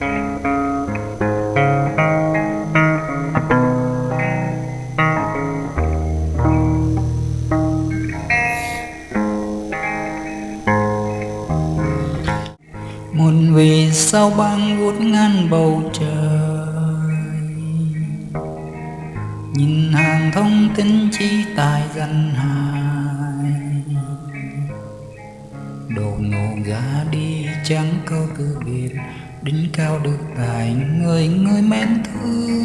muôn vì sao băng vuốt ngang bầu trời? Nhìn hàng thông tin chi tài dân hài đồ ngộ ra đi chẳng câu từ biệt đỉnh cao được tài người người mến thương.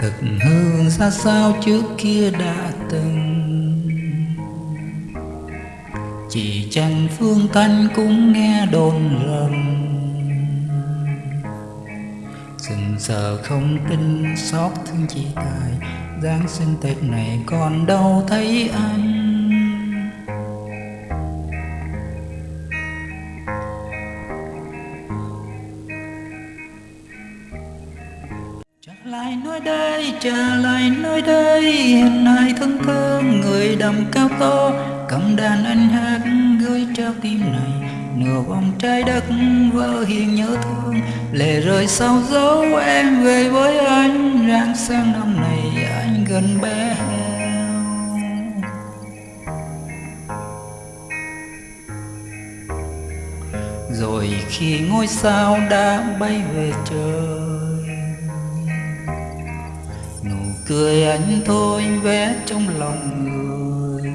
Thực hương ra sao trước kia đã từng. Chỉ chẳng phương thanh cũng nghe đồn rằng sừng sờ không tin xót thương chỉ tài, giáng sinh tết này còn đâu thấy anh. Lại nơi đây, trở lại nơi đây. Hiện nay thân thương người đầm cao to. Cầm đàn anh hát gửi trao tim này. Nửa vòng trái đất vỡ hiền nhớ thương. Lệ rơi sau dấu em về với anh. Rạng sang năm này anh gần bé heo Rồi khi ngôi sao đã bay về trời cười anh thôi vẽ trong lòng người.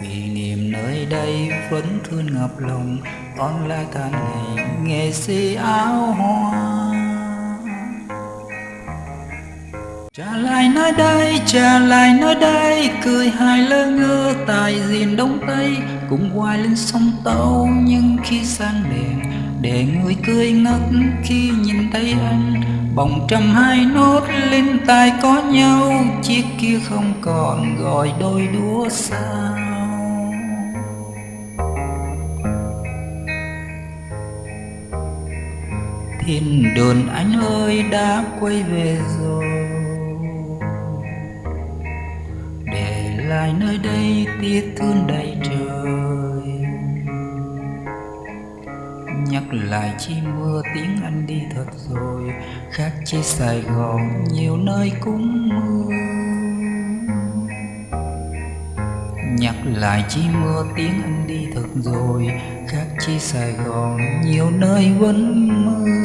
Kỷ niệm nơi đây vẫn thương ngập lòng con lại tháng ngày nghệ sĩ áo hoa. Trả lại nơi đây, trả lại nơi đây Cười hài lơ ngơ tại diện đông tây. Cùng hoài lên sông tàu Nhưng khi sang đèn để người cười ngất khi nhìn thấy anh, Bồng trăm hai nốt lên tai có nhau. Chiếc kia không còn gọi đôi đũa sao. Thiên đường anh ơi, đã quay về rồi. Để lại nơi đây tiếc thương đầy trời. Nhắc lại chi mưa tiếng anh đi thật rồi, Khác chi Sài Gòn nhiều nơi cũng mưa. Nhắc lại chi mưa tiếng anh đi thật rồi, Khác chi Sài Gòn nhiều nơi vẫn mưa.